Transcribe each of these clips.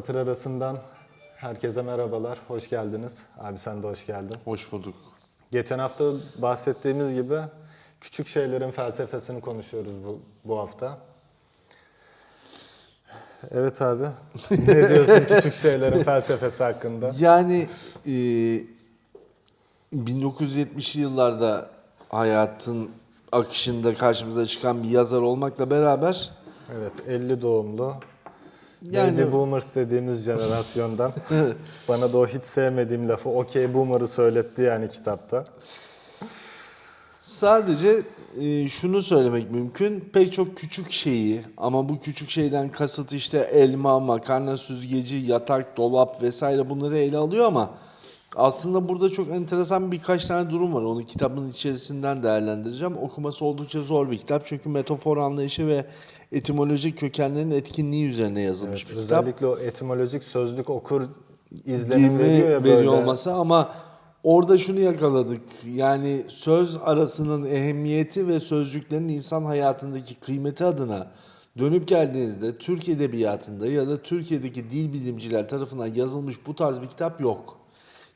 Satır arasından herkese merhabalar, hoş geldiniz. Abi sen de hoş geldin. Hoş bulduk. Geçen hafta bahsettiğimiz gibi küçük şeylerin felsefesini konuşuyoruz bu, bu hafta. Evet abi, ne diyorsun küçük şeylerin felsefesi hakkında? Yani e, 1970'li yıllarda hayatın akışında karşımıza çıkan bir yazar olmakla beraber Evet, 50 doğumlu, Yani- Baby Boomers dediğimiz jenerasyondan. Bana da o hiç sevmediğim lafı okey boomer'ı söyletti yani kitapta. sadece e, şunu söylemek mümkün. Pek çok küçük şeyi ama bu küçük şeyden kasıt işte elma, makarna süzgeci, yatak, dolap vesaire bunları ele alıyor ama aslında burada çok enteresan birkaç tane durum var. Onu kitabın içerisinden değerlendireceğim. Okuması oldukça zor bir kitap. Çünkü metafor anlayışı ve etimolojik kökenlerin etkinliği üzerine yazılmış Evet, bir kitap. özellikle o etimolojik sözlük okur izlenim veriyor ya böyle. veriyor olması ama orada şunu yakaladık. Yani söz arasının ehemmiyeti ve sözcüklerin insan hayatındaki kıymeti adına dönüp geldiğinizde Türk edebiyatında ya da Türkiye'deki dil bilimciler tarafından yazılmış bu tarz bir kitap yok.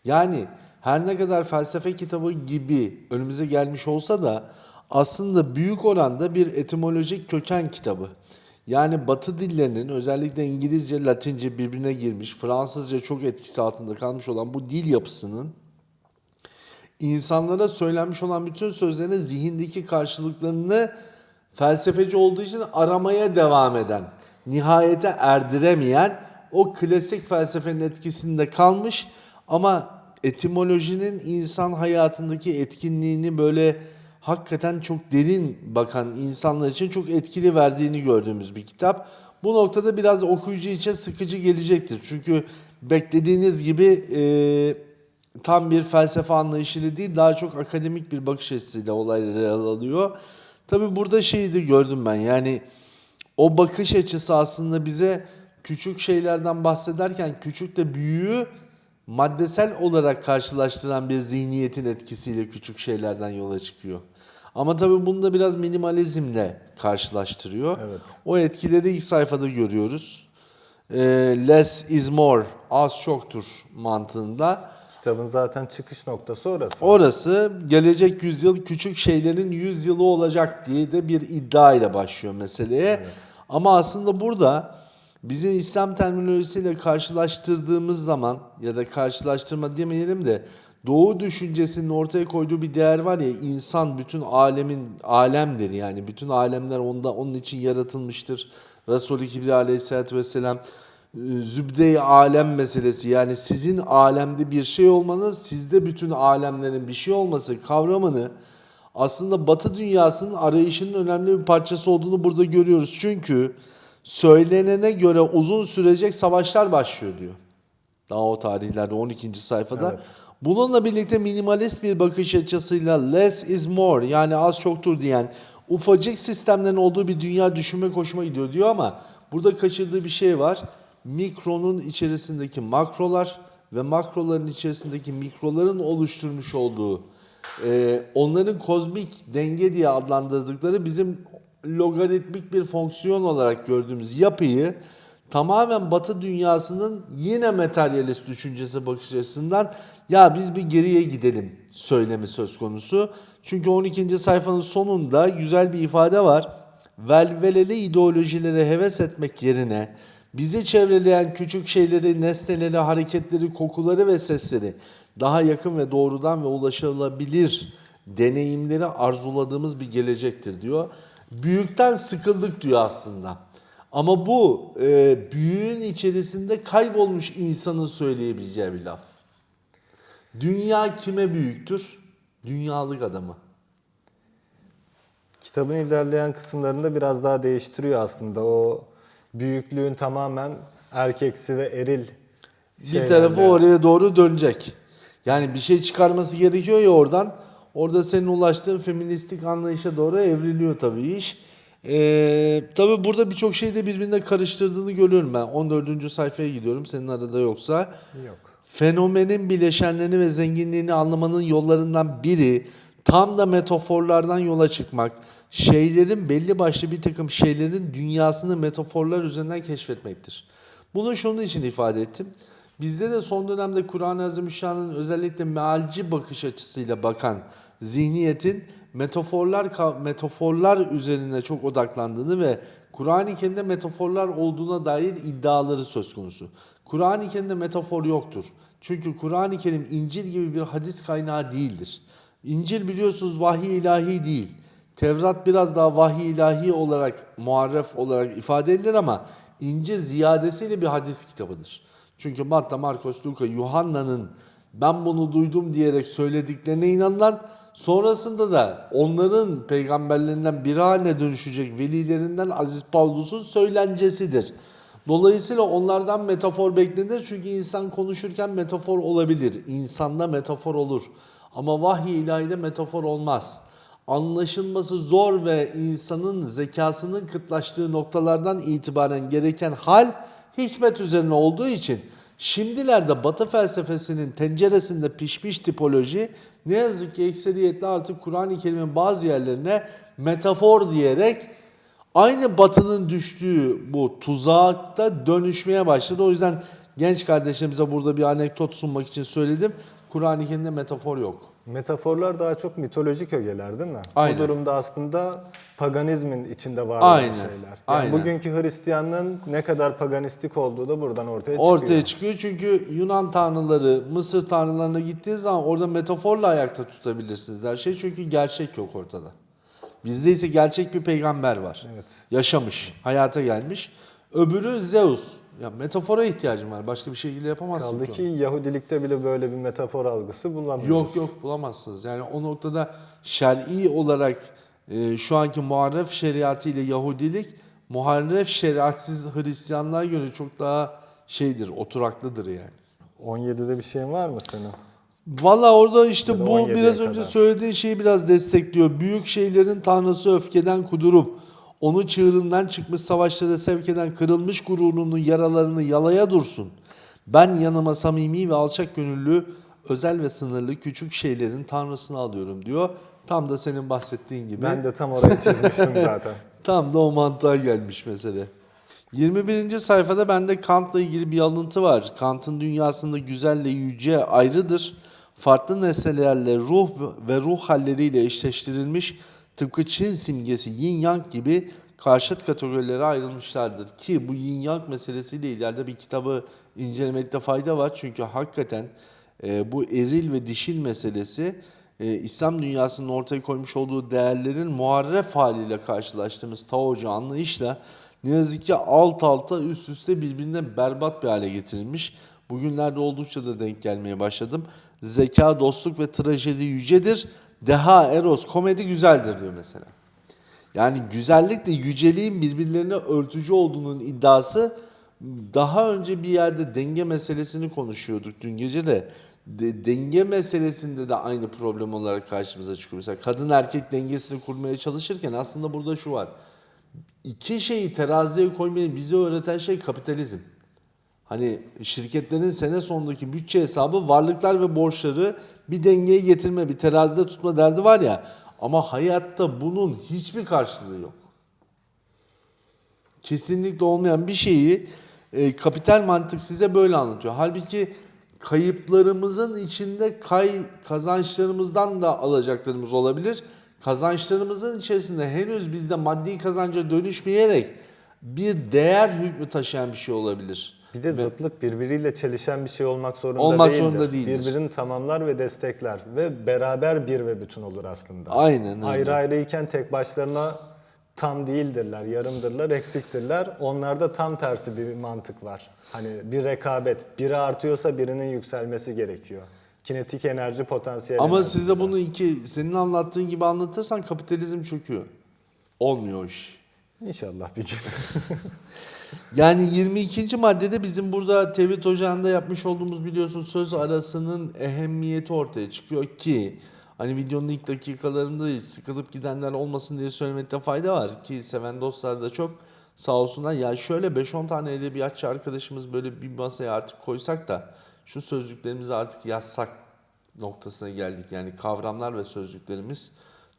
Yani her ne kadar felsefe kitabı gibi önümüze gelmiş olsa da aslında büyük oranda bir etimolojik köken kitabı. Yani Batı dillerinin özellikle İngilizce, Latince birbirine girmiş, Fransızca çok etkisi altında kalmış olan bu dil yapısının insanlara söylenmiş olan bütün sözlerin zihindeki karşılıklarını felsefeci olduğu için aramaya devam eden, nihayete erdiremeyen o klasik felsefenin etkisinde kalmış ama etimolojinin insan hayatındaki etkinliğini böyle hakikaten çok derin bakan insanlar için çok etkili verdiğini gördüğümüz bir kitap. Bu noktada biraz okuyucu için sıkıcı gelecektir. Çünkü beklediğiniz gibi eee tam bir felsefe anlayışıyla değil daha çok akademik bir bakış açısıyla olayları alıyor. Tabi burada şeyi de gördüm ben yani o bakış açısı aslında bize küçük şeylerden bahsederken küçük de büyüğü maddesel olarak karşılaştıran bir zihniyetin etkisiyle küçük şeylerden yola çıkıyor. Ama tabii bunu da biraz minimalizmle karşılaştırıyor. Evet. O etkileri ilk sayfada görüyoruz. Ee, less is more, az çoktur mantığında. Kitabın zaten çıkış noktası orası. Orası gelecek yüzyıl küçük şeylerin yüzyılı olacak diye de bir iddia ile başlıyor meseleye. Ama aslında burada bizim İslam terminolojisiyle karşılaştırdığımız zaman ya da karşılaştırma demeyelim de Doğu düşüncesinin ortaya koyduğu bir değer var ya insan bütün alemin alemdir yani bütün alemler onda onun için yaratılmıştır. Resulü Kibriya Aleyhisselatü Vesselam e, zübde-i alem meselesi yani sizin alemde bir şey olmanız sizde bütün alemlerin bir şey olması kavramını aslında Batı dünyasının arayışının önemli bir parçası olduğunu burada görüyoruz. Çünkü söylenene göre uzun sürecek savaşlar başlıyor diyor. Daha o tarihlerde 12. sayfada. Evet. Bununla birlikte minimalist bir bakış açısıyla less is more yani az çoktur diyen ufacık sistemlerin olduğu bir dünya düşünmek hoşuma gidiyor diyor ama burada kaçırdığı bir şey var. Mikronun içerisindeki makrolar ve makroların içerisindeki mikroların oluşturmuş olduğu e, onların kozmik denge diye adlandırdıkları bizim logaritmik bir fonksiyon olarak gördüğümüz yapıyı tamamen Batı dünyasının yine materyalist düşüncesi bakış açısından ya biz bir geriye gidelim söylemi söz konusu. Çünkü 12. sayfanın sonunda güzel bir ifade var. Velveleli ideolojilere heves etmek yerine bizi çevreleyen küçük şeyleri, nesneleri, hareketleri, kokuları ve sesleri daha yakın ve doğrudan ve ulaşılabilir deneyimleri arzuladığımız bir gelecektir diyor. Büyükten sıkıldık diyor aslında. Ama bu e, büyüğün içerisinde kaybolmuş insanın söyleyebileceği bir laf. Dünya kime büyüktür? Dünyalık adamı. Kitabın ilerleyen kısımlarında biraz daha değiştiriyor aslında. O büyüklüğün tamamen erkeksi ve eril Bir tarafı oraya doğru dönecek. Yani bir şey çıkarması gerekiyor ya oradan. Orada senin ulaştığın feministik anlayışa doğru evriliyor tabii iş. Ee, tabii burada birçok şeyi de birbirine karıştırdığını görüyorum ben. 14. sayfaya gidiyorum senin arada yoksa. Yok. Fenomenin bileşenlerini ve zenginliğini anlamanın yollarından biri tam da metaforlardan yola çıkmak. Şeylerin belli başlı bir takım şeylerin dünyasını metaforlar üzerinden keşfetmektir. Bunu şunun için ifade ettim. Bizde de son dönemde Kur'an-ı Azimüşşan'ın özellikle mealci bakış açısıyla bakan zihniyetin metaforlar metaforlar üzerine çok odaklandığını ve Kur'an-ı Kerim'de metaforlar olduğuna dair iddiaları söz konusu. Kur'an-ı Kerim'de metafor yoktur. Çünkü Kur'an-ı Kerim İncil gibi bir hadis kaynağı değildir. İncil biliyorsunuz vahiy ilahi değil. Tevrat biraz daha vahiy ilahi olarak, muharref olarak ifade edilir ama İncil ziyadesiyle bir hadis kitabıdır. Çünkü Matta, Markos, Luka, Yuhanna'nın ben bunu duydum diyerek söylediklerine inanılan sonrasında da onların peygamberlerinden biri haline dönüşecek velilerinden Aziz Pavlus'un söylencesidir. Dolayısıyla onlardan metafor beklenir çünkü insan konuşurken metafor olabilir. İnsanda metafor olur. Ama vahiy ilahide metafor olmaz. Anlaşılması zor ve insanın zekasının kıtlaştığı noktalardan itibaren gereken hal hikmet üzerine olduğu için şimdilerde Batı felsefesinin tenceresinde pişmiş tipoloji ne yazık ki ekseriyetle artık Kur'an-ı Kerim'in bazı yerlerine metafor diyerek aynı batının düştüğü bu tuzakta dönüşmeye başladı. O yüzden genç kardeşimize burada bir anekdot sunmak için söyledim. Kur'an-ı Kerim'de metafor yok. Metaforlar daha çok mitolojik ögeler değil mi? Aynen. Bu durumda aslında paganizmin içinde var Aynen, olan şeyler. Yani aynen. bugünkü Hristiyanlığın ne kadar paganistik olduğu da buradan ortaya çıkıyor. Ortaya çıkıyor çünkü Yunan tanrıları, Mısır tanrılarına gittiğiniz zaman orada metaforla ayakta tutabilirsiniz her şey. Çünkü gerçek yok ortada. Bizde ise gerçek bir peygamber var. Evet. Yaşamış, hayata gelmiş. Öbürü Zeus. Ya metafora ihtiyacım var. Başka bir şekilde yapamazsın Kaldı ki onu. Yahudilikte bile böyle bir metafor algısı bulamıyoruz. Yok yok bulamazsınız. Yani o noktada şer'i olarak e, şu anki muharref şeriatı ile Yahudilik muharref şeriatsiz Hristiyanlığa göre çok daha şeydir, oturaklıdır yani. 17'de bir şeyin var mı senin? Valla orada işte bu 17'ye biraz önce kadar. söylediğin şeyi biraz destekliyor. Büyük şeylerin tanrısı öfkeden kudurup onu çığırından çıkmış savaşlara sevk eden kırılmış gururunun yaralarını yalaya dursun. Ben yanıma samimi ve alçak gönüllü, özel ve sınırlı küçük şeylerin tanrısını alıyorum diyor. Tam da senin bahsettiğin gibi. Ben de tam orayı çizmiştim zaten. Tam da o mantığa gelmiş mesele. 21. sayfada bende Kant'la ilgili bir alıntı var. Kant'ın dünyasında güzelle yüce ayrıdır. Farklı nesnelerle ruh ve ruh halleriyle eşleştirilmiş tıpkı Çin simgesi yin yang gibi karşıt kategorilere ayrılmışlardır. Ki bu yin yang meselesiyle ileride bir kitabı incelemekte fayda var. Çünkü hakikaten e, bu eril ve dişil meselesi e, İslam dünyasının ortaya koymuş olduğu değerlerin muharref haliyle karşılaştığımız Taocu anlayışla ne yazık ki alt alta üst üste birbirine berbat bir hale getirilmiş. Bugünlerde oldukça da denk gelmeye başladım. Zeka, dostluk ve trajedi yücedir. Deha, eros, komedi güzeldir diyor mesela. Yani güzellikle yüceliğin birbirlerine örtücü olduğunun iddiası daha önce bir yerde denge meselesini konuşuyorduk dün gece de. De- denge meselesinde de aynı problem olarak karşımıza çıkıyor. Mesela kadın erkek dengesini kurmaya çalışırken aslında burada şu var. İki şeyi teraziye koymayı bize öğreten şey kapitalizm. Hani şirketlerin sene sonundaki bütçe hesabı varlıklar ve borçları bir dengeye getirme, bir terazide tutma derdi var ya. Ama hayatta bunun hiçbir karşılığı yok. Kesinlikle olmayan bir şeyi e, kapital mantık size böyle anlatıyor. Halbuki kayıplarımızın içinde kay kazançlarımızdan da alacaklarımız olabilir. Kazançlarımızın içerisinde henüz bizde maddi kazanca dönüşmeyerek bir değer hükmü taşıyan bir şey olabilir. Bir de zıtlık birbiriyle çelişen bir şey olmak zorunda Olmak değildir. zorunda değildir. Birbirini tamamlar ve destekler ve beraber bir ve bütün olur aslında. Aynen öyle. Ayrı ayrıyken tek başlarına tam değildirler, yarımdırlar, eksiktirler. Onlarda tam tersi bir mantık var. Hani bir rekabet, biri artıyorsa birinin yükselmesi gerekiyor. Kinetik enerji, potansiyel Ama enerji size bunu iki senin anlattığın gibi anlatırsan kapitalizm çöküyor. Olmuyor iş. İnşallah bir gün. Yani 22. maddede bizim burada Tevhid Ocağı'nda yapmış olduğumuz biliyorsun söz arasının ehemmiyeti ortaya çıkıyor ki hani videonun ilk dakikalarında değil, sıkılıp gidenler olmasın diye söylemekte fayda var ki seven dostlar da çok sağ olsunlar. Ya şöyle 5-10 tane edebiyatçı arkadaşımız böyle bir masaya artık koysak da şu sözlüklerimizi artık yazsak noktasına geldik. Yani kavramlar ve sözlüklerimiz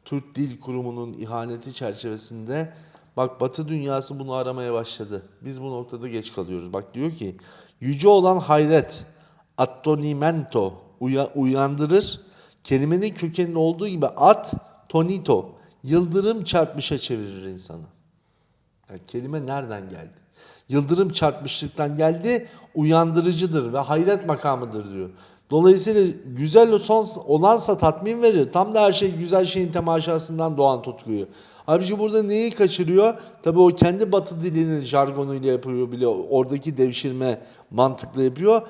Türk Dil Kurumu'nun ihaneti çerçevesinde Bak Batı dünyası bunu aramaya başladı. Biz bu noktada geç kalıyoruz. Bak diyor ki yüce olan hayret, attonimento uya- uyandırır. Kelimenin kökeninin olduğu gibi at, tonito, yıldırım çarpmışa çevirir insanı. Yani kelime nereden geldi? Yıldırım çarpmışlıktan geldi, uyandırıcıdır ve hayret makamıdır diyor. Dolayısıyla güzel son olansa tatmin verir. Tam da her şey güzel şeyin temaşasından doğan tutkuyu. Halbuki burada neyi kaçırıyor? Tabii o kendi batı dilinin jargonuyla yapıyor bile oradaki devşirme mantıklı yapıyor.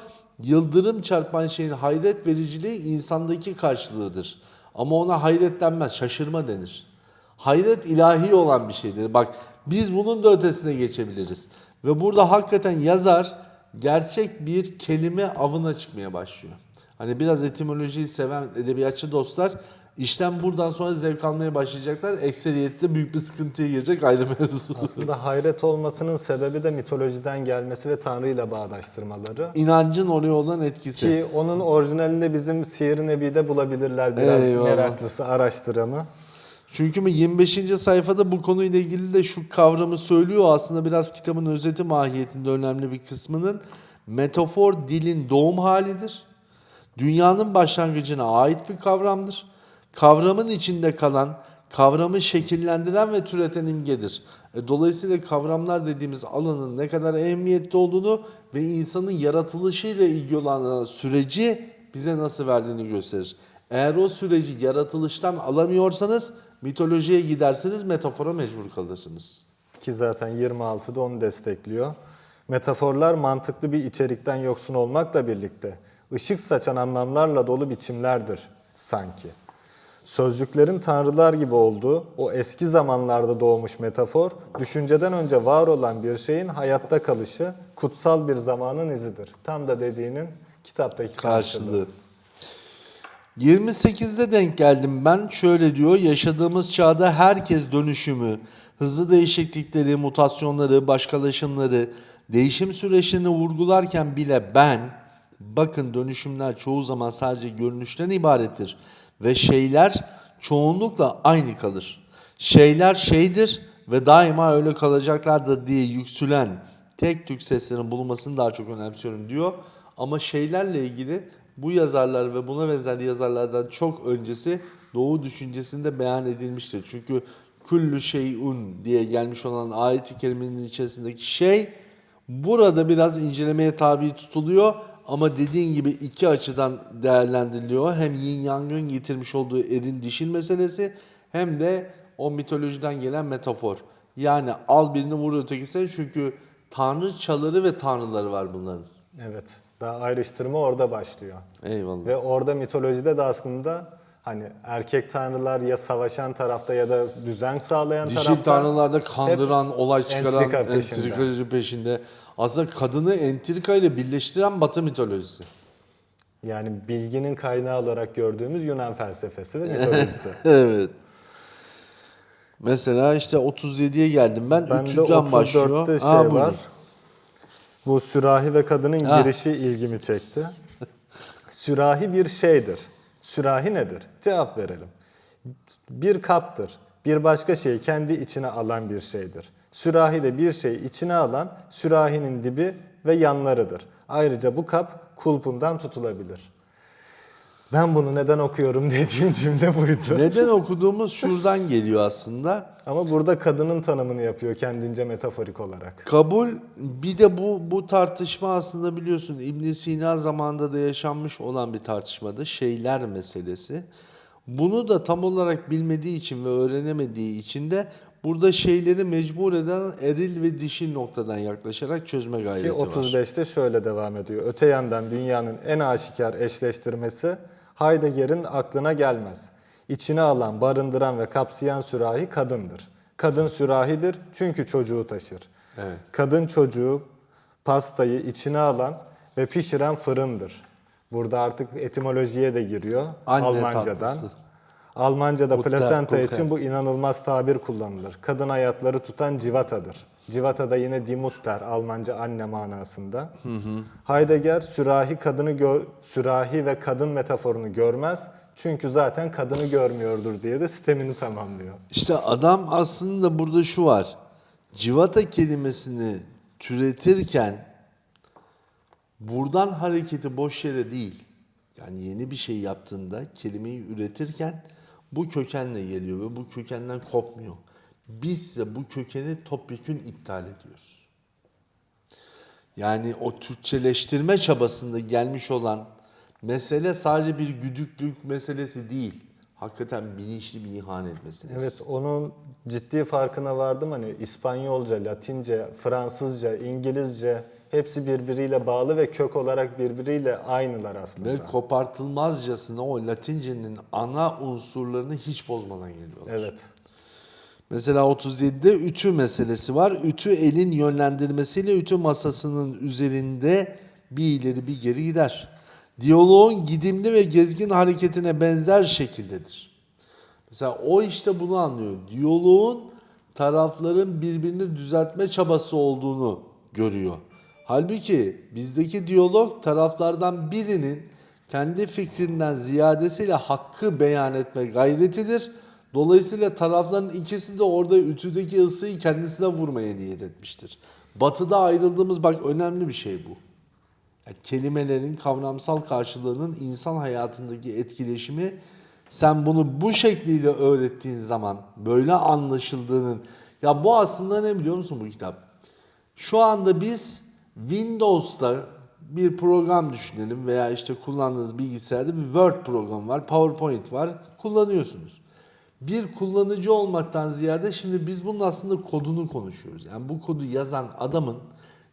Yıldırım çarpan şeyin hayret vericiliği insandaki karşılığıdır. Ama ona hayret denmez, şaşırma denir. Hayret ilahi olan bir şeydir. Bak biz bunun da ötesine geçebiliriz. Ve burada hakikaten yazar gerçek bir kelime avına çıkmaya başlıyor. Hani biraz etimolojiyi seven edebiyatçı dostlar işten buradan sonra zevk almaya başlayacaklar. Ekseriyette büyük bir sıkıntıya girecek ayrı mevzu. Aslında hayret olmasının sebebi de mitolojiden gelmesi ve Tanrı ile bağdaştırmaları. İnancın oraya olan etkisi. Ki onun orijinalinde bizim Siyer-i Nebi'de bulabilirler biraz Eyvallah. meraklısı, araştıranı. Çünkü 25. sayfada bu konuyla ilgili de şu kavramı söylüyor. Aslında biraz kitabın özeti mahiyetinde önemli bir kısmının. Metafor dilin doğum halidir. Dünyanın başlangıcına ait bir kavramdır. Kavramın içinde kalan, kavramı şekillendiren ve türeten imgedir. E, Dolayısıyla kavramlar dediğimiz alanın ne kadar ehemmiyetli olduğunu ve insanın yaratılışıyla ilgili olan süreci bize nasıl verdiğini gösterir. Eğer o süreci yaratılıştan alamıyorsanız mitolojiye gidersiniz, metafora mecbur kalırsınız. Ki zaten 26'da onu destekliyor. Metaforlar mantıklı bir içerikten yoksun olmakla birlikte ışık saçan anlamlarla dolu biçimlerdir sanki. Sözcüklerin tanrılar gibi olduğu o eski zamanlarda doğmuş metafor, düşünceden önce var olan bir şeyin hayatta kalışı, kutsal bir zamanın izidir. Tam da dediğinin kitaptaki karşılığı. karşılığı. 28'de denk geldim ben. Şöyle diyor. Yaşadığımız çağda herkes dönüşümü, hızlı değişiklikleri, mutasyonları, başkalaşımları, değişim süreçlerini vurgularken bile ben bakın dönüşümler çoğu zaman sadece görünüşten ibarettir ve şeyler çoğunlukla aynı kalır. Şeyler şeydir ve daima öyle kalacaklardır diye yüksülen tek tük seslerin bulunmasını daha çok önemsiyorum diyor. Ama şeylerle ilgili bu yazarlar ve buna benzer yazarlardan çok öncesi Doğu düşüncesinde beyan edilmiştir. Çünkü küllü şeyun diye gelmiş olan ayet-i kerimenin içerisindeki şey burada biraz incelemeye tabi tutuluyor. Ama dediğin gibi iki açıdan değerlendiriliyor. Hem yin yangın getirmiş olduğu eril dişil meselesi hem de o mitolojiden gelen metafor. Yani al birini vur ötekisine çünkü tanrıçaları ve tanrıları var bunların. Evet. Daha ayrıştırma orada başlıyor. Eyvallah. Ve orada mitolojide de aslında hani erkek tanrılar ya savaşan tarafta ya da düzen sağlayan Dişil tarafta. tanrılarda kandıran, olay çıkaran, entrika peşinde. entrikacı peşinde. Aslında kadını entrika ile birleştiren Batı mitolojisi. Yani bilginin kaynağı olarak gördüğümüz Yunan felsefesi ve mitolojisi. evet. Mesela işte 37'ye geldim ben. Ben de 300'den başlıyor. 34'te şey buyurun. var. Bu sürahi ve kadının Ha. girişi ilgimi çekti. Sürahi bir şeydir. Sürahi nedir? Cevap verelim. Bir kaptır. Bir başka şeyi kendi içine alan bir şeydir. Sürahi de bir şeyi içine alan sürahinin dibi ve yanlarıdır. Ayrıca bu kap kulpundan tutulabilir. Ben bunu neden okuyorum dediğim cümle buydu. Neden okuduğumuz şuradan geliyor aslında. Ama burada kadının tanımını yapıyor kendince metaforik olarak. Kabul bir de bu bu tartışma aslında biliyorsun İbn Sina zamanında da yaşanmış olan bir tartışmadı. Şeyler meselesi. Bunu da tam olarak bilmediği için ve öğrenemediği için de burada şeyleri mecbur eden eril ve dişil noktadan yaklaşarak çözme gayreti Ki var. 35'te şöyle devam ediyor. Öte yandan dünyanın en aşikar eşleştirmesi Heidegger'in aklına gelmez. İçine alan, barındıran ve kapsayan sürahi kadındır. Kadın sürahidir çünkü çocuğu taşır. Evet. Kadın çocuğu pastayı içine alan ve pişiren fırındır. Burada artık etimolojiye de giriyor Anne Almancadan. tatlısı. Almanca'da Butter, plasenta Kuchen. için bu inanılmaz tabir kullanılır. Kadın ayakları tutan civatadır. Civata da yine Dimutter, Almanca anne manasında. Heidegger sürahi kadını gör, sürahi ve kadın metaforunu görmez. Çünkü zaten kadını görmüyordur diye de sistemini tamamlıyor. İşte adam aslında burada şu var. civata kelimesini türetirken buradan hareketi boş yere değil. Yani yeni bir şey yaptığında kelimeyi üretirken bu kökenle geliyor ve bu kökenden kopmuyor. Biz ise bu kökeni topyekün iptal ediyoruz. Yani o Türkçeleştirme çabasında gelmiş olan mesele sadece bir güdüklük meselesi değil. Hakikaten bilinçli bir ihanet meselesi. Evet onun ciddi farkına vardım hani İspanyolca, Latince, Fransızca, İngilizce hepsi birbiriyle bağlı ve kök olarak birbiriyle aynılar aslında. Ve kopartılmazcasına o Latince'nin ana unsurlarını hiç bozmadan geliyorlar. Evet. Mesela 37'de ütü meselesi var. Ütü elin yönlendirmesiyle ütü masasının üzerinde bir ileri bir geri gider. Diyaloğun gidimli ve gezgin hareketine benzer şekildedir. Mesela o işte bunu anlıyor. Diyaloğun tarafların birbirini düzeltme çabası olduğunu görüyor. Halbuki bizdeki diyalog taraflardan birinin kendi fikrinden ziyadesiyle hakkı beyan etme gayretidir. Dolayısıyla tarafların ikisi de orada ütüdeki ısıyı kendisine vurmaya niyet etmiştir. Batıda ayrıldığımız bak önemli bir şey bu. Ya kelimelerin kavramsal karşılığının insan hayatındaki etkileşimi sen bunu bu şekliyle öğrettiğin zaman böyle anlaşıldığının ya bu aslında ne biliyor musun bu kitap? Şu anda biz Windows'ta bir program düşünelim veya işte kullandığınız bilgisayarda bir Word programı var, PowerPoint var, kullanıyorsunuz. Bir kullanıcı olmaktan ziyade şimdi biz bunun aslında kodunu konuşuyoruz. Yani bu kodu yazan adamın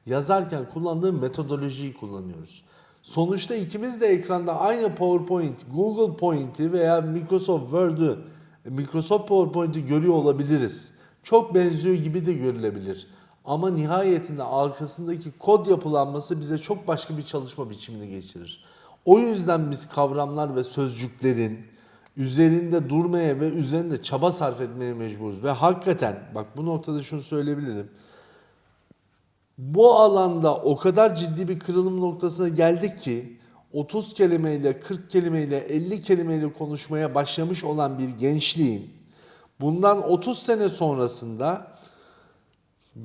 yazarken kullandığı metodolojiyi kullanıyoruz. Sonuçta ikimiz de ekranda aynı PowerPoint, Google Point'i veya Microsoft Word'ü, Microsoft PowerPoint'i görüyor olabiliriz. Çok benziyor gibi de görülebilir. Ama nihayetinde arkasındaki kod yapılanması bize çok başka bir çalışma biçimini geçirir. O yüzden biz kavramlar ve sözcüklerin üzerinde durmaya ve üzerinde çaba sarf etmeye mecburuz. Ve hakikaten bak bu noktada şunu söyleyebilirim. Bu alanda o kadar ciddi bir kırılım noktasına geldik ki 30 kelimeyle, 40 kelimeyle, 50 kelimeyle konuşmaya başlamış olan bir gençliğin bundan 30 sene sonrasında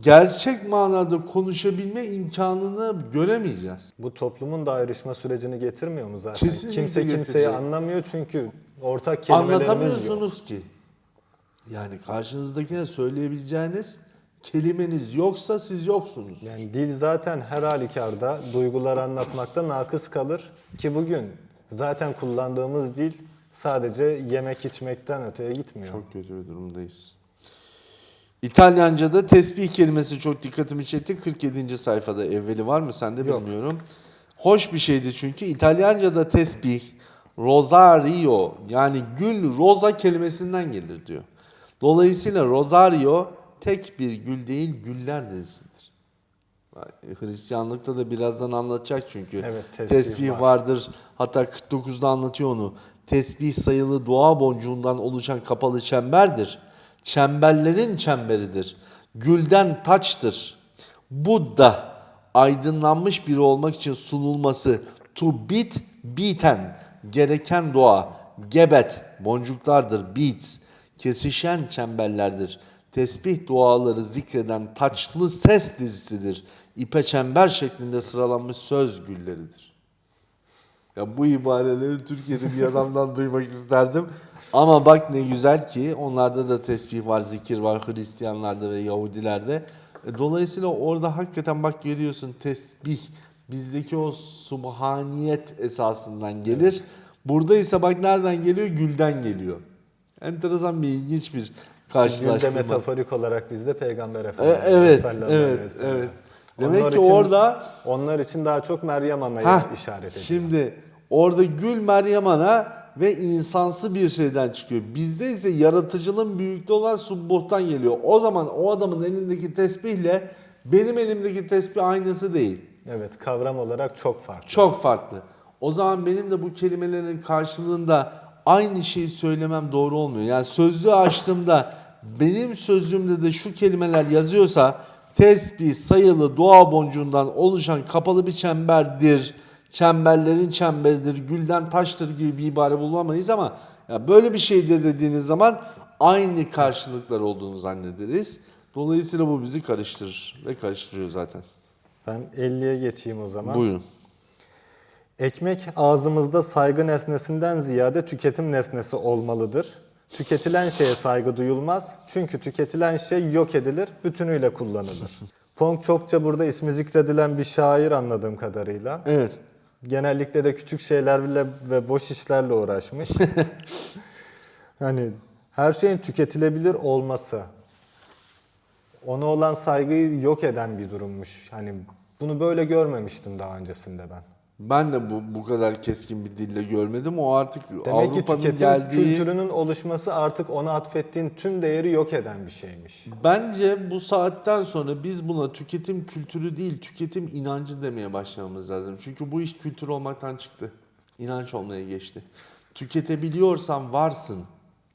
gerçek manada konuşabilme imkanını göremeyeceğiz. Bu toplumun da ayrışma sürecini getirmiyor mu zaten? Kesinlikle Kimse kimseyi getirecek. anlamıyor çünkü ortak kelimelerimiz yok. Anlatamıyorsunuz ki. Yani karşınızdakine söyleyebileceğiniz kelimeniz yoksa siz yoksunuz. Yani dil zaten her halükarda duyguları anlatmakta nakıs kalır ki bugün zaten kullandığımız dil sadece yemek içmekten öteye gitmiyor. Çok kötü bir durumdayız. İtalyanca'da tesbih kelimesi çok dikkatimi çekti. 47. sayfada evveli var mı sende Yok. bilmiyorum. Hoş bir şeydi çünkü İtalyanca'da tesbih rosario yani gül roza kelimesinden gelir diyor. Dolayısıyla rosario tek bir gül değil güller dizisidir. Hristiyanlıkta da birazdan anlatacak çünkü. Evet, tesbih tesbih var. vardır. Hatta 49'da anlatıyor onu. Tesbih sayılı dua boncuğundan oluşan kapalı çemberdir. Çemberlerin çemberidir. Gülden taçtır. Buddha aydınlanmış biri olmak için sunulması to bit biten gereken dua gebet boncuklardır beats kesişen çemberlerdir. Tesbih duaları zikreden taçlı ses dizisidir. İpe çember şeklinde sıralanmış söz gülleridir. Ya bu ibareleri Türkiye'de bir adamdan duymak isterdim. Ama bak ne güzel ki onlarda da tesbih var, zikir var Hristiyanlarda ve Yahudilerde. E, Dolayısıyla orada hakikaten bak görüyorsun tesbih bizdeki o subhaniyet esasından gelir. Burada ise bak nereden geliyor? Gülden geliyor. Enteresan bir ilginç bir karşılaştırma. metaforik olarak bizde Peygamber E, Efendimiz. evet, aleyhi evet, ve sellem. evet. Demek Onlar ki için- orada Onlar için daha çok Meryem Ana'ya işaret ediyor. Şimdi orada gül Meryem Ana ve insansı bir şeyden çıkıyor. Bizde ise yaratıcılığın büyüklüğü olan subbuhtan geliyor. O zaman o adamın elindeki tesbihle benim elimdeki tesbih aynısı değil. Evet kavram olarak çok farklı. Çok farklı. O zaman benim de bu kelimelerin karşılığında aynı şeyi söylemem doğru olmuyor. Yani sözlüğü açtığımda benim sözlüğümde de şu kelimeler yazıyorsa tesbih sayılı dua boncuğundan oluşan kapalı bir çemberdir. Çemberlerin çemberidir, gülden taştır gibi bir ibare bulamayız ama ya böyle bir şeydir dediğiniz zaman aynı karşılıklar olduğunu zannederiz. Dolayısıyla bu bizi karıştırır ve karıştırıyor zaten. Ben 50'ye geçeyim o zaman. Buyurun. Ekmek ağzımızda saygı nesnesinden ziyade tüketim nesnesi olmalıdır. Tüketilen şeye saygı duyulmaz. Çünkü tüketilen şey yok edilir, bütünüyle kullanılır. Pong çokça burada ismi zikredilen bir şair anladığım kadarıyla. Evet. Genellikle de küçük şeylerle ve boş işlerle uğraşmış. hani her şeyin tüketilebilir olması ona olan saygıyı yok eden bir durummuş. Hani bunu böyle görmemiştim daha öncesinde ben. Ben de bu bu kadar keskin bir dille görmedim. O artık Avrupa'nın geldiği kültürünün oluşması artık ona atfettiğin tüm değeri yok eden bir şeymiş. Bence bu saatten sonra biz buna tüketim kültürü değil, tüketim inancı demeye başlamamız lazım. Çünkü bu iş kültür olmaktan çıktı. İnanç olmaya geçti. Tüketebiliyorsan varsın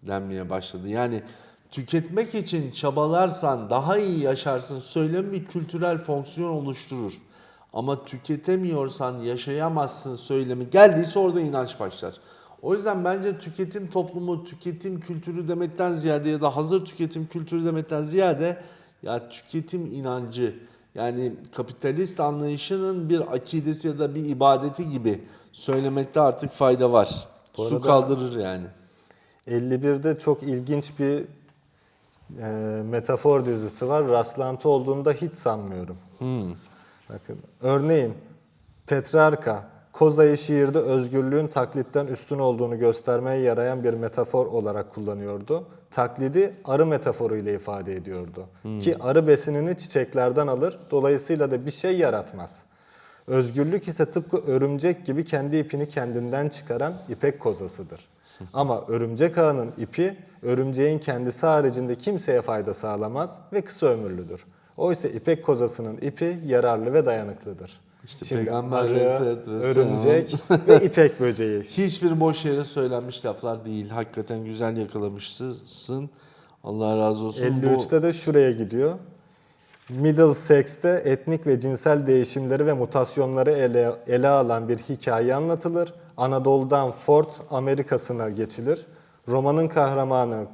denmeye başladı. Yani tüketmek için çabalarsan daha iyi yaşarsın söylemi bir kültürel fonksiyon oluşturur. Ama tüketemiyorsan yaşayamazsın söylemi geldiyse orada inanç başlar. O yüzden bence tüketim toplumu, tüketim kültürü demekten ziyade ya da hazır tüketim kültürü demekten ziyade ya tüketim inancı yani kapitalist anlayışının bir akidesi ya da bir ibadeti gibi söylemekte artık fayda var. Bu Su kaldırır yani. 51'de çok ilginç bir e, metafor dizisi var. Rastlantı olduğunu da hiç sanmıyorum. Bakın örneğin Petrarka Koza'yı şiirde özgürlüğün taklitten üstün olduğunu göstermeye yarayan bir metafor olarak kullanıyordu. Taklidi arı metaforu ile ifade ediyordu. Ki arı besinini çiçeklerden alır, dolayısıyla da bir şey yaratmaz. Özgürlük ise tıpkı örümcek gibi kendi ipini kendinden çıkaran ipek kozasıdır. Ama örümcek ağının ipi örümceğin kendisi haricinde kimseye fayda sağlamaz ve kısa ömürlüdür. Oysa ipek kozasının ipi yararlı ve dayanıklıdır. İşte Şimdi Peygamber arı, örümcek ve ipek böceği. Hiçbir boş yere söylenmiş laflar değil. Hakikaten güzel yakalamışsın. Allah razı olsun. Bu 53'te de şuraya gidiyor. Middlesex'te etnik ve cinsel değişimleri ve mutasyonları ele, ele alan bir hikaye anlatılır. Anadolu'dan Fort Amerika'sına geçilir. Romanın kahramanı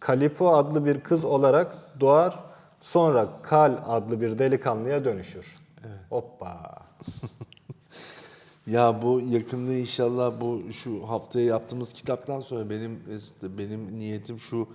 Kalipo adlı bir kız olarak doğar. Sonra Kal adlı bir delikanlıya dönüşür. Hoppa. Ya bu yakında inşallah bu şu haftaya yaptığımız kitaptan sonra benim benim niyetim şu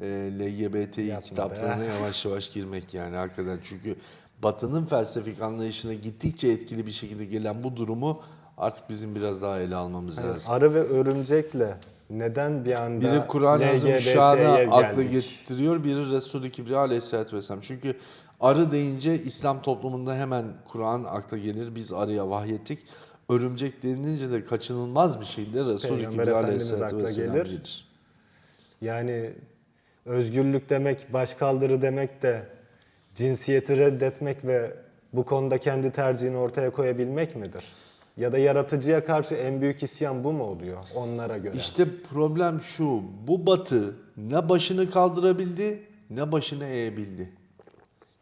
e, LGBTİ Yapma kitaplarına yavaş yavaş girmek yani hakikaten çünkü Batı'nın felsefik anlayışına gittikçe etkili bir şekilde gelen bu durumu artık bizim biraz daha ele almamız lazım. Arı ve örümcekle neden bir anda Biri LGBT'ye Azimüşşan'ı akla geldik? getirtiyor, biri Resulü Kibriya Aleyhisselatü Vesselam. Çünkü arı deyince İslam toplumunda hemen Kur'an akla gelir, biz arıya vahyettik. Örümcek denilince de kaçınılmaz bir şekilde Resulü Peygamber Kibriya akla Vesselam gelir. gelir. Yani özgürlük demek, başkaldırı demek de cinsiyeti reddetmek ve bu konuda kendi tercihini ortaya koyabilmek midir? Ya da yaratıcıya karşı en büyük isyan bu mu oluyor onlara göre? İşte problem şu, bu batı ne başını kaldırabildi ne başını eğebildi.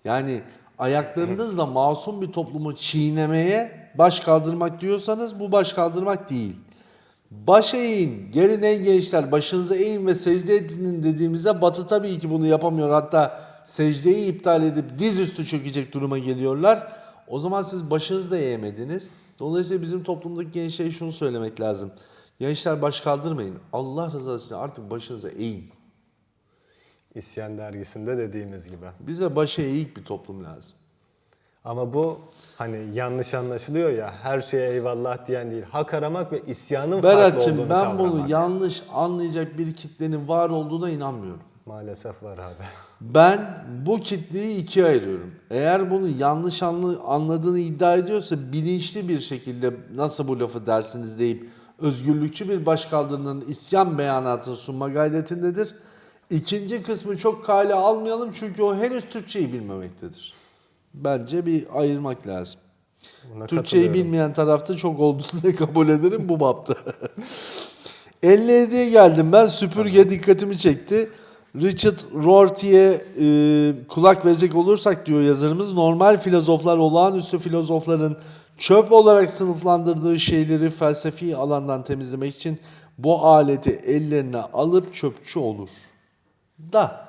Yani ayaklarınızla masum bir toplumu çiğnemeye baş kaldırmak diyorsanız bu baş kaldırmak değil. Baş eğin, gelin ey gençler başınıza eğin ve secde edin dediğimizde batı tabii ki bunu yapamıyor. Hatta secdeyi iptal edip dizüstü çökecek duruma geliyorlar. O zaman siz başınızı da eğemediniz. Dolayısıyla bizim toplumdaki gençlere şunu söylemek lazım. Gençler baş kaldırmayın. Allah rızası için artık başınıza eğin. İsyan dergisinde dediğimiz gibi. Bize başa eğik bir toplum lazım. Ama bu hani yanlış anlaşılıyor ya her şeye eyvallah diyen değil. Hak aramak ve isyanın farklı Berat'cığım olduğunu ben bunu kavramak. yanlış anlayacak bir kitlenin var olduğuna inanmıyorum. Maalesef var abi. Ben bu kitleyi ikiye ayırıyorum. Eğer bunu yanlış anlı- anladığını iddia ediyorsa bilinçli bir şekilde nasıl bu lafı dersiniz deyip özgürlükçü bir başkaldırının isyan beyanatını sunma gayretindedir. İkinci kısmı çok kale almayalım çünkü o henüz Türkçeyi bilmemektedir. Bence bir ayırmak lazım. Buna Türkçeyi bilmeyen tarafta çok olduğunu kabul ederim bu bapta. 57'ye geldim ben süpürge dikkatimi çekti. Richard Rorty'ye e, kulak verecek olursak diyor yazarımız normal filozoflar olağanüstü filozofların çöp olarak sınıflandırdığı şeyleri felsefi alandan temizlemek için bu aleti ellerine alıp çöpçü olur. Da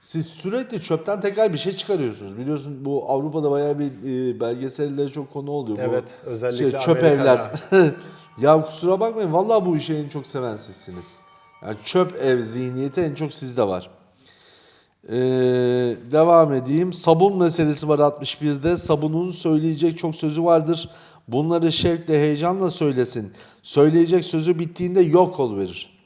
Siz sürekli çöpten tekrar bir şey çıkarıyorsunuz. Biliyorsun bu Avrupa'da bayağı bir e, belgesellere çok konu oluyor. Bu Evet, özellikle şey, çöp Amerika'da. evler. ya kusura bakmayın vallahi bu işi en çok seven sizsiniz. Yani çöp ev zihniyeti en çok sizde var. Ee, devam edeyim. Sabun meselesi var 61'de. Sabunun söyleyecek çok sözü vardır. Bunları şevkle, heyecanla söylesin. Söyleyecek sözü bittiğinde yok ol verir.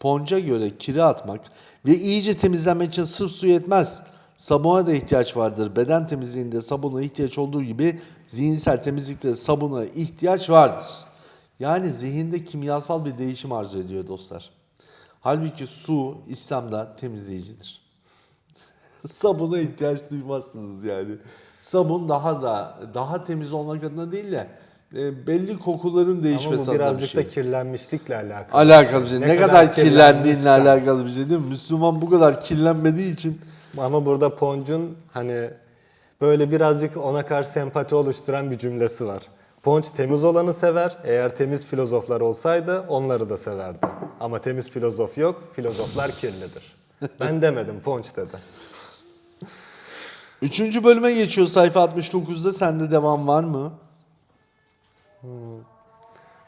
Ponca göre kiri atmak ve iyice temizlenmek için sırf su yetmez. Sabuna da ihtiyaç vardır. Beden temizliğinde sabuna ihtiyaç olduğu gibi zihinsel temizlikte sabuna ihtiyaç vardır. Yani zihinde kimyasal bir değişim arzu ediyor dostlar. Halbuki su İslam'da temizleyicidir. Sabuna ihtiyaç duymazsınız yani. Sabun daha da daha temiz olmak adına değil de e, belli kokuların Ama değişmesi bu adına bir birazcık şey. da kirlenmişlikle alakalı. Alakalı bir şey. Ne, kadar, kirlendiğinle kirlenmişsen. alakalı bir şey değil mi? Müslüman bu kadar kirlenmediği için Ama burada Ponç'un hani böyle birazcık ona karşı sempati oluşturan bir cümlesi var. Ponç temiz olanı sever. Eğer temiz filozoflar olsaydı onları da severdi. Ama temiz filozof yok. Filozoflar kirlidir. Ben demedim Ponç dedi. Üçüncü bölüme geçiyor sayfa 69'da. Sende devam var mı?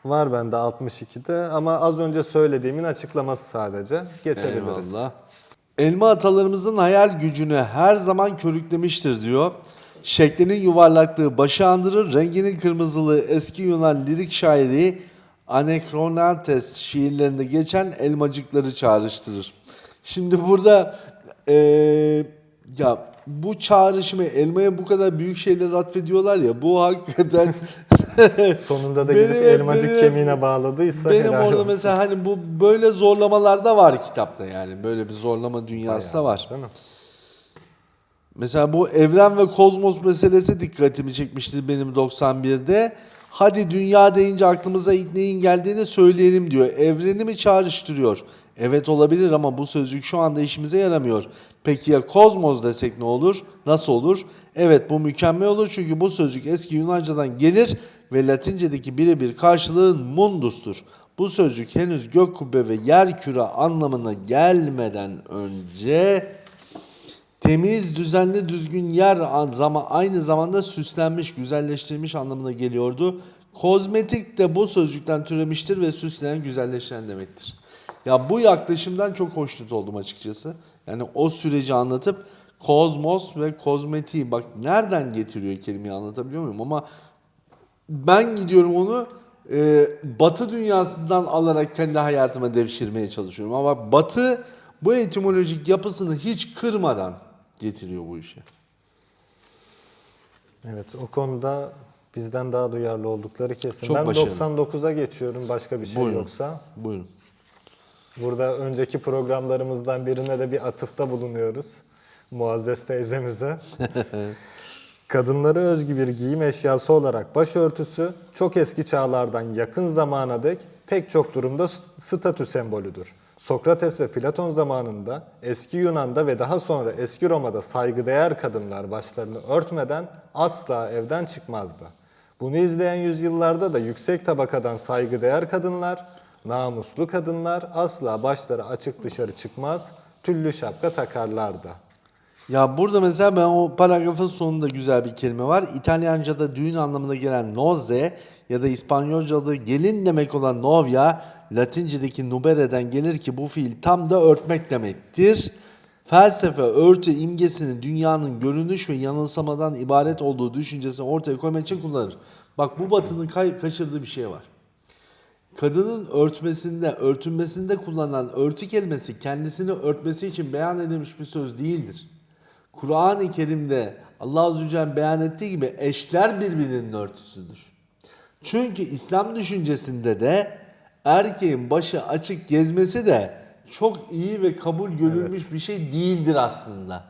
Var bende 62'de ama az önce söylediğimin açıklaması sadece. Geçebiliriz. Eyvallah. Elma atalarımızın hayal gücünü her zaman körüklemiştir diyor. Şeklinin yuvarlaklığı başı andırır, renginin kırmızılığı eski Yunan lirik şairi Anakronantes şiirlerinde geçen elmacıkları çağrıştırır. Şimdi burada eee, ya bu çağrışımı elmaya bu kadar büyük şeyler atfediyorlar ya bu hakikaten Sonunda da gidip elmacık benim kemiğine bağladıysa benim helal orada olsun. mesela hani bu böyle zorlamalar da var kitapta yani böyle bir zorlama dünyası da var. Değil mi? Mesela bu evren ve kozmos meselesi dikkatimi çekmiştir benim 91'de. Hadi dünya deyince aklımıza ilk neyin geldiğini söyleyelim diyor. Evreni mi çağrıştırıyor? Evet olabilir ama bu sözcük şu anda işimize yaramıyor. Peki ya kozmos desek ne olur? Nasıl olur? Evet bu mükemmel olur çünkü bu sözcük eski Yunancadan gelir ve Latincedeki birebir karşılığı mundustur. Bu sözcük henüz gök kubbe ve yer küre anlamına gelmeden önce Temiz, düzenli, düzgün yer aynı zamanda süslenmiş, güzelleştirilmiş anlamına geliyordu. Kozmetik de bu sözcükten türemiştir ve süsleyen, güzelleştiren demektir. Ya bu yaklaşımdan çok hoşnut oldum açıkçası. Yani o süreci anlatıp kozmos ve kozmetiği bak nereden getiriyor kelimeyi anlatabiliyor muyum? Ama ben gidiyorum onu e, batı dünyasından alarak kendi hayatıma devşirmeye çalışıyorum. Ama batı bu etimolojik yapısını hiç kırmadan getiriyor bu işe. Evet o konuda bizden daha duyarlı oldukları kesin. Çok ben başarılı. 99'a geçiyorum başka bir şey Buyurun. yoksa. Buyurun. Burada önceki programlarımızdan birine de bir atıfta bulunuyoruz. Muazzez teyzemize. Kadınlara özgü bir giyim eşyası olarak başörtüsü çok eski çağlardan yakın zamana dek pek çok durumda statü sembolüdür. Sokrates ve Platon zamanında eski Yunan'da ve daha sonra eski Roma'da saygıdeğer kadınlar başlarını örtmeden asla evden çıkmazdı. Bunu izleyen yüzyıllarda da yüksek tabakadan saygıdeğer kadınlar, namuslu kadınlar asla başları açık dışarı çıkmaz, tüllü şapka takarlardı. Ya burada mesela ben o paragrafın sonunda güzel bir kelime var. İtalyanca'da düğün anlamına gelen nozze ya da İspanyolca'da gelin demek olan novia Latince'deki nubere'den gelir ki bu fiil tam da örtmek demektir. Felsefe örtü imgesini dünyanın görünüş ve yanılsamadan ibaret olduğu düşüncesini ortaya koymak için kullanır. Bak bu batının kaçırdığı bir şey var. Kadının örtmesinde, örtünmesinde kullanılan örtü kelimesi kendisini örtmesi için beyan edilmiş bir söz değildir. Kur'an-ı Kerim'de Allah Azze ve Celle beyan ettiği gibi eşler birbirinin örtüsüdür. Çünkü İslam düşüncesinde de erkeğin başı açık gezmesi de çok iyi ve kabul görülmüş bir şey değildir aslında.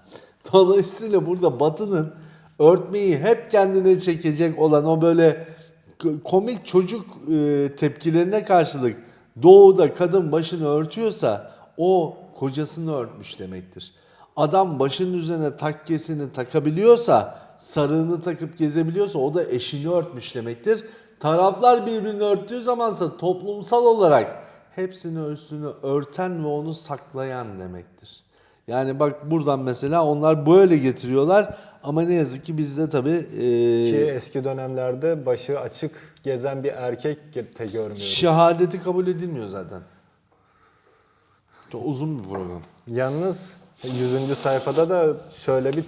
Dolayısıyla burada Batı'nın örtmeyi hep kendine çekecek olan o böyle komik çocuk e, tepkilerine karşılık doğuda kadın başını örtüyorsa o kocasını örtmüş demektir. Adam başının üzerine takkesini takabiliyorsa, sarığını takıp gezebiliyorsa o da eşini örtmüş demektir. Taraflar birbirini örttüğü zamansa toplumsal olarak hepsini üstünü örten ve onu saklayan demektir. Yani bak buradan mesela onlar böyle getiriyorlar ama ne yazık ki bizde tabii e, Ki eski dönemlerde başı açık gezen bir erkek de görmüyoruz. şehadeti kabul edilmiyor zaten. Çok uzun bir program. Yalnız 100. sayfada da şöyle bir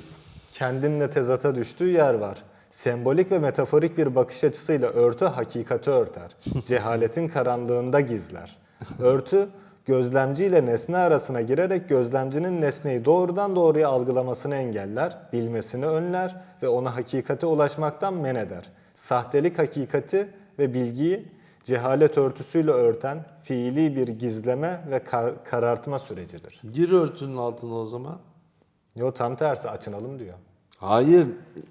kendinle tezata düştüğü yer var. Sembolik ve metaforik bir bakış açısıyla örtü hakikati örter. Cehaletin karanlığında gizler. Örtü gözlemci ile nesne arasına girerek gözlemcinin nesneyi doğrudan doğruya algılamasını engeller, bilmesini önler ve ona hakikate ulaşmaktan men eder. Sahtelik hakikati ve bilgiyi cehalet örtüsüyle örten fiili bir gizleme ve kar- karartma sürecidir. Gir örtünün altına o zaman. Yo tam tersi açınalım diyor. Hayır,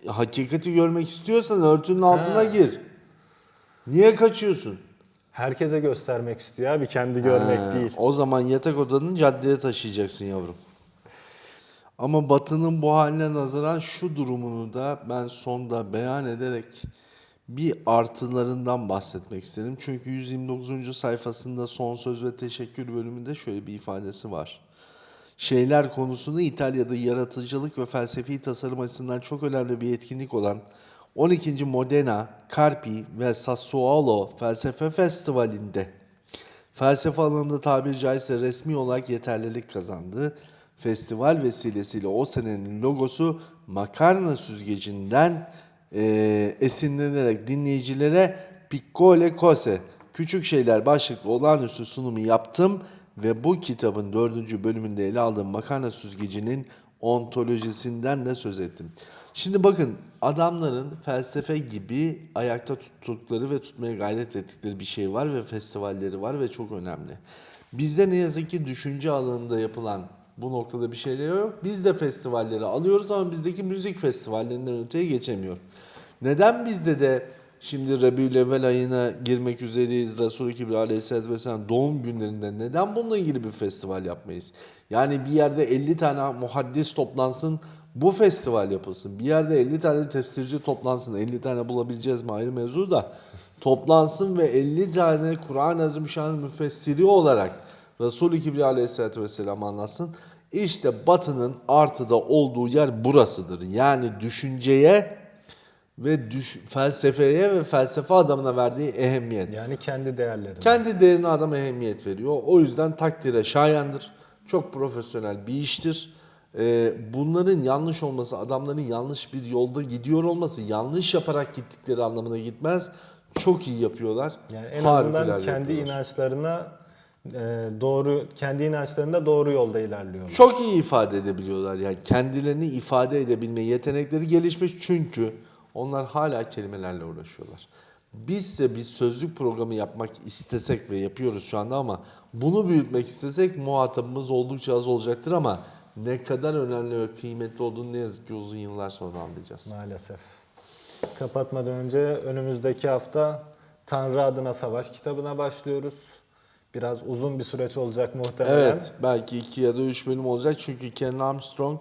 hakikati görmek istiyorsan örtünün altına Ha. gir. Niye kaçıyorsun? Herkese göstermek istiyor abi kendi görmek Ha, değil. O zaman yatak odanın caddeye taşıyacaksın yavrum. Ama Batı'nın bu haline nazaran şu durumunu da ben sonda beyan ederek bir artılarından bahsetmek istedim. Çünkü 129. sayfasında son söz ve teşekkür bölümünde şöyle bir ifadesi var. Şeyler konusunda İtalya'da yaratıcılık ve felsefi tasarım açısından çok önemli bir etkinlik olan 12. Modena, Carpi ve Sassuolo Felsefe Festivali'nde felsefe alanında tabiri caizse resmi olarak yeterlilik kazandı. Festival vesilesiyle o senenin logosu makarna süzgecinden eee, esinlenerek dinleyicilere Piccole Cose, Küçük Şeyler başlıklı olağanüstü sunumu yaptım ve bu kitabın dördüncü bölümünde ele aldığım makarna süzgecinin ontolojisinden de söz ettim. Şimdi bakın adamların felsefe gibi ayakta tuttukları ve tutmaya gayret ettikleri bir şey var ve festivalleri var ve çok önemli. Bizde ne yazık ki düşünce alanında yapılan bu noktada bir şeyler yok. Biz de festivalleri alıyoruz ama bizdeki müzik festivallerinden öteye geçemiyor. Neden bizde de şimdi Rabiülevvel ayına girmek üzereyiz Resulü Kibri Aleyhisselatü Vesselam doğum günlerinde neden bununla ilgili bir festival yapmayız? Yani bir yerde 50 tane muhaddis toplansın bu festival yapılsın. Bir yerde 50 tane tefsirci toplansın. 50 tane bulabileceğiz mi ayrı mevzu da. Toplansın ve 50 tane Kur'an-ı Azimüşşan'ın müfessiri olarak Resulü Kibri Aleyhisselatü Vesselam anlatsın. İşte batının artıda olduğu yer burasıdır. Yani düşünceye ve düş, felsefeye ve felsefe adamına verdiği ehemmiyet. Yani kendi değerlerini. Kendi değerine adam ehemmiyet veriyor. O yüzden takdire şayandır. Çok profesyonel bir iştir. Ee, bunların yanlış olması, adamların yanlış bir yolda gidiyor olması, yanlış yaparak gittikleri anlamına gitmez. Çok iyi yapıyorlar. Yani en Harikulade azından kendi yapıyorlar. inançlarına e, doğru kendi inançlarında doğru yolda ilerliyorlar. Çok iyi ifade edebiliyorlar. Yani kendilerini ifade edebilme yetenekleri gelişmiş çünkü onlar hala kelimelerle uğraşıyorlar. Bizse bir sözlük programı yapmak istesek ve yapıyoruz şu anda ama bunu büyütmek istesek muhatabımız oldukça az olacaktır ama ne kadar önemli ve kıymetli olduğunu ne yazık ki uzun yıllar sonra anlayacağız. Maalesef. Kapatmadan önce önümüzdeki hafta Tanrı adına savaş kitabına başlıyoruz. Biraz uzun bir süreç olacak muhtemelen. Evet, belki iki ya da üç bölüm olacak çünkü Ken Armstrong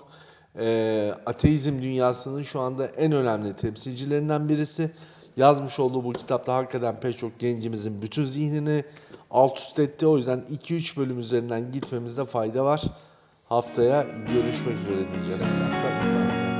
e, ateizm dünyasının şu anda en önemli temsilcilerinden birisi. Yazmış olduğu bu kitapta hakikaten pek çok gencimizin bütün zihnini alt üst etti. O yüzden 2-3 bölüm üzerinden gitmemizde fayda var. Haftaya görüşmek üzere diyeceğiz. Kalın sağlıcakla.